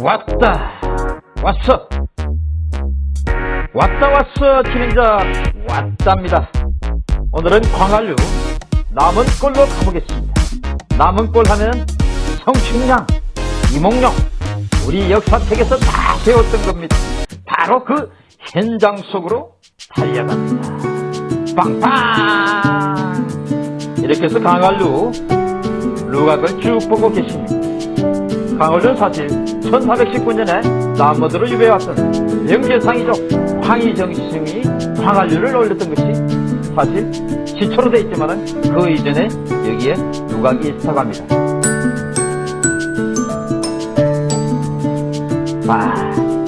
왔다 왔어. 왔다 왔어 진행자. 왔답니다. 오늘은 광안류 남은 꼴로 가보겠습니다. 남은 꼴 하면 성춘량 이몽룡 우리 역사책에서 다 배웠던 겁니다. 바로 그 현장 속으로 달려갑니다. 빵빵! 이렇게 해서 강한류 루각을 쭉 보고 계십니다 강원은 사실 1419년에 남모드로 유배왔던 명제상이죠. 황희정심이 광안류를 올렸던 것이 사실 시초로 되어 있지만 그 이전에 여기에 누각이 있다고 합니다. 아,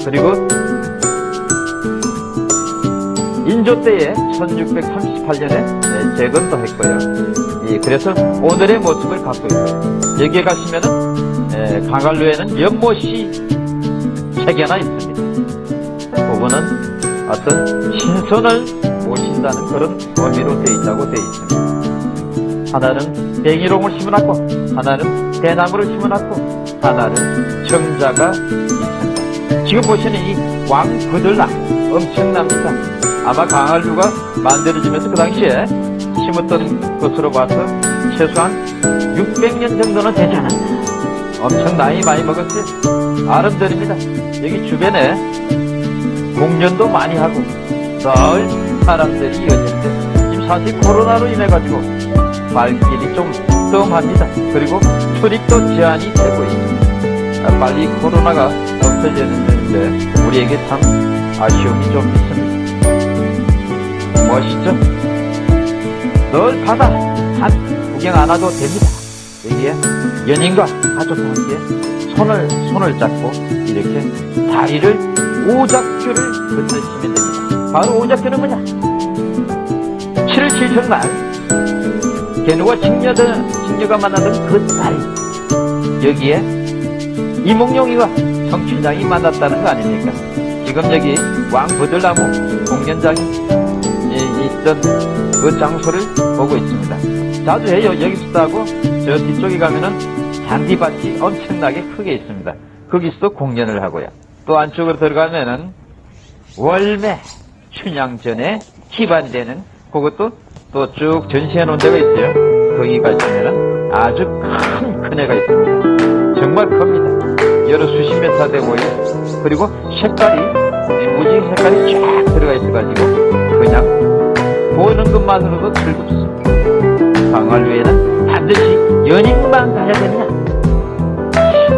그리고 인조 때에 1638년에 재건도 했고요. 예, 그래서 오늘의 모습을 갖고 있고요. 여기에 가시면은 강갈루에는 연못이 세 개나 있습니다. 그거는 어떤 신선을 모신다는 그런 의미로 되어 있다고 되어 있습니다. 하나는 뱅이롱을 심어놨고 하나는 대나무를 심어놨고 하나는 정자가 있습니다. 지금 보시는 이 왕거들나 엄청납니다. 아마 강할루가 만들어지면서 그 당시에 심었던 것으로 봐서 최소한 600년 정도는 되지 않았나 엄청 나이 많이 먹었지? 아름드립니다. 여기 주변에 공연도 많이 하고 늘 사람들이 이어지는데 지금 사실 코로나로 인해 가지고 발길이 좀 뜸합니다. 그리고 출입도 제한이 되고 있습니다. 아, 빨리 코로나가 없어지는데 우리에게 참 아쉬움이 좀 있습니다. 멋있죠? 늘 바다 한 구경 안 와도 됩니다. 여기에 연인과 가족과 함께 손을 손을 잡고 이렇게 다리를 오작교를 건너시면 됩니다. 바로 오작교는 뭐냐? 7월 7일 날 개누가 직녀들, 직녀가 만나던 그 자리 여기에 이몽룡이와 성춘장이 만났다는 거 아닙니까? 지금 여기 왕부들나무 공연장이 있던 그 장소를 보고 있습니다. 자주 해요. 여기서도 하고 저 뒤쪽에 가면은 잔디밭이 엄청나게 크게 있습니다. 거기서도 공연을 하고요. 또 안쪽으로 들어가면은 월매 춘향전에 기반되는 그것도 또 쭉 전시해 놓은 데가 있어요. 거기 가시면은 아주 큰 큰애가 있습니다. 정말 큽니다. 여러 수십 메타 되고요. 그리고 색깔이 무지 색깔이 쫙 들어가 있어가지고 그냥 보는 것만으로도 즐겁습니다. 강화류에는 반드시 연인만 가야 되느냐?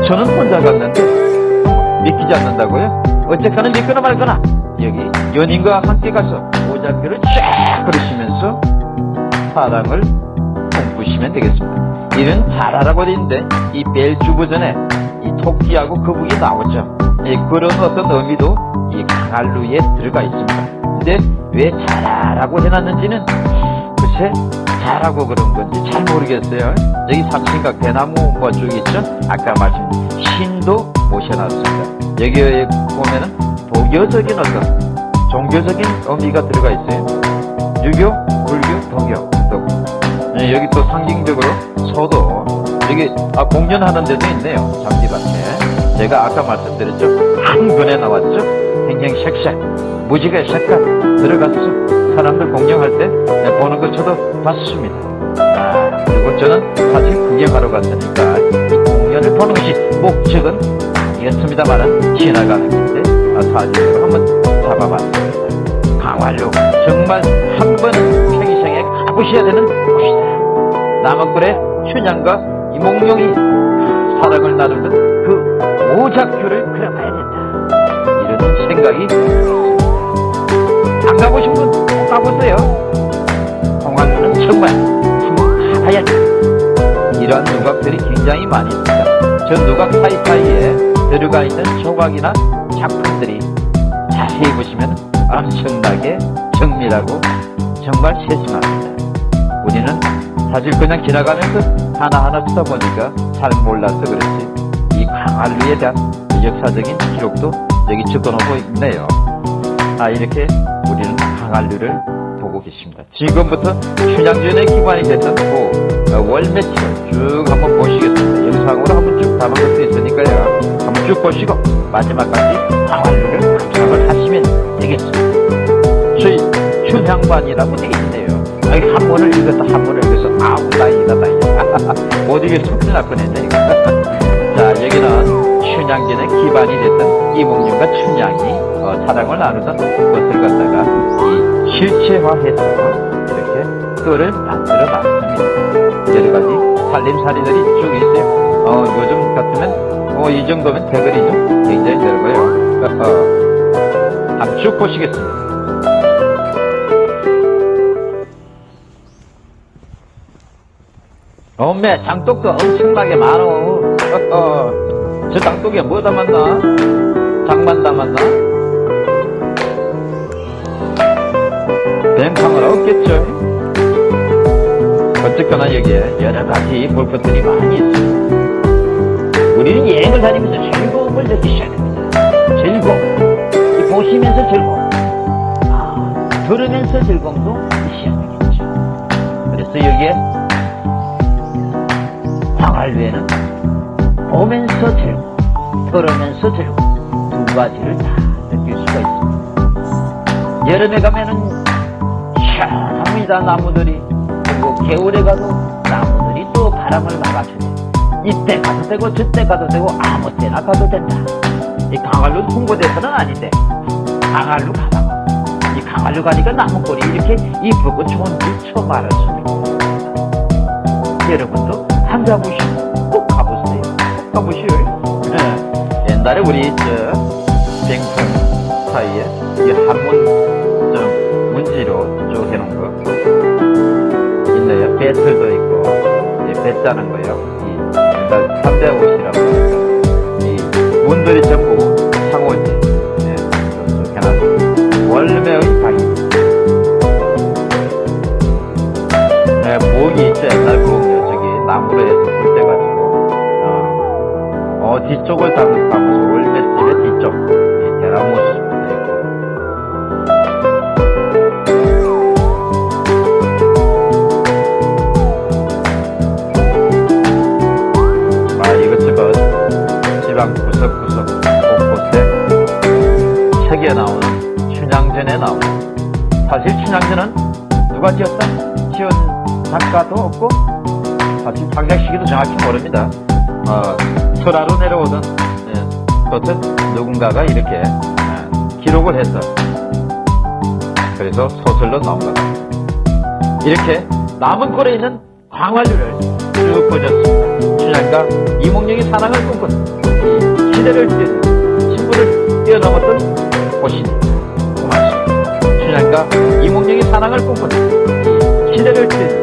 저는 혼자 갔는데 믿기지 않는다고요? 어쨌거나 믿거나 말거나 여기 연인과 함께 가서 오작교를 쫙 걸으시면서 사랑을 꿈꾸시면 되겠습니다. 이는 자라라고 되어 있는데 이 벨주부 전에 이 토끼하고 거북이 나오죠. 예, 그런 어떤 의미도 이 강할루에 들어가 있습니다. 근데 왜 자라라고 해놨는지는 글쎄 잘하고 그런 건지 잘 모르겠어요. 여기 삼신각 대나무 뭐 쭉 있죠? 아까 말씀 신도 모셔놨습니다. 여기에 보면은 도교적인 어떤 종교적인 의미가 들어가 있어요. 유교, 불교, 도교 또 네, 여기 또 상징적으로 소도 여기 아, 공연하는 데도 있네요. 장기밭에 제가 아까 말씀드렸죠. 한 권에 나왔죠. 행행색색 무지개 색깔 들어갔어. 사람들 공연할 때 보는 것 저도 봤습니다. 아, 그리고 저는 사실 구경하러 갔으니까 이 공연을 보는 것이 목적은 아니겠습니다만은 지나가는 길인데 아, 사진으로 한번 잡아봤습니다. 강화로 정말 한 번은 평생에 가보셔야 되는 곳이다. 남원굴의 춘향과 이몽룡이 사랑을 나누는 그 오작교를 그려봐야 된다. 이런 생각이 안 가보신 분 꼭 가보세요. 홍안루는 정말 가봐야 돼. 이러한 누각들이 굉장히 많이 있습니다. 저 누각 사이사이에 들어가 있는 조각이나 작품들이 자세히 보시면 엄청나게 정밀하고 정말 세심합니다. 우리는 사실 그냥 지나가면서 하나하나 쳐다보니까 잘 몰라서 그렇지 이 강한루에 대한 역사적인 기록도 여기 적어놓고 있네요. 아 이렇게 우리는 강한류를 보고 계십니다. 지금부터 춘향전에 기반이 됐던 그 월매치를 쭉 한번 보시겠습니다. 영상으로 한번 쭉 담은 것도 있으니까요. 한번 쭉쭉 보시고 마지막까지 광활루를 감상을 하시면 되겠습니다. 저희 춘향반이라고 되어 있네요. 아니, 한 번을 읽었다 한 번을 읽어서 아우 다행이다 다행이다. 못 읽어서 큰일 날 뻔했네 이거. 춘향전의 기반이 됐던 이몽룡과 춘향이 어, 사랑을 나누던 것을 갖다가 이 실체화해서 이렇게 뜰을 만들어 놨습니다. 여러 가지 살림살이들이 쭉 있어요. 어, 요즘 같으면 어, 이 정도면 대거리죠. 굉장히 넓어요. 한번 쭉 보시겠습니다. 어메 장독도 엄청나게 많어. 저 장독에 뭐 담았나? 장만 담았나? 뱅탕은 없겠죠. 어쨌거나 여기에 여러 가지 볼 것들이 많이 있어요. 우리는 여행을 다니면서 즐거움을 느끼셔야 됩니다. 즐거움. 이 보시면서 즐거움. 아, 들으면서 즐거움도 느끼셔야 되겠죠. 그래서 여기에 광활루에는 보면서 즐거움, 들으면서 즐거움 두 가지를 다 느낄 수가 있습니다. 여름에 가면은 시원합니다 나무들이. 그리고 겨울에 가도 나무들이 또 바람을 막아주네. 이때 가도 되고 저때 가도 되고 아무 때나 가도 된다. 이 강활루 홍보대사는 아닌데 강활루 가다가 이 강활루 가니까 나무꼴이 이렇게 이쁘고 좋은지 처음 알았습니다. 여러분도 한 가보시고 꼭 가보세요 꼭 가보시오 네. 옛날에 우리 저 뱅판 사이에 이 한문 좀 문지로 쭉 해놓은 거 있네요. 배틀도 있고, 이 배짜는 거요. 이, 옛날 3대 옷이라고. 이, 문들이 전부 상호지. 예, 쭉 해놨습니다. 월매의 방이. 네, 부엌이 있죠. 옛날 뒤쪽을 담- 담아서 월매집의 뒤쪽. 이 대나무 숲도 있고. 아, 이것저것 지방 구석구석 곳곳에 책에 나오는 춘향전에 나오는 사실 춘향전은 누가 지었다? 지은 작가도 없고 사실 방작시기도 정확히 모릅니다. 어, 설화로 내려오던 예, 그것은 누군가가 이렇게 예, 기록을 해서 그래서 소설로 나온 것 같습니다. 이렇게 남은 꼴에 있는 광활류를 쭉 보셨습니다. 춘향과 이몽룡이 사랑을 꿈꾼 이 시대를 뛰는 신부를 뛰어넘었던 곳이 고맙습니다. 춘향과 이몽룡이 사랑을 꿈꾼 이 시대를 뛰는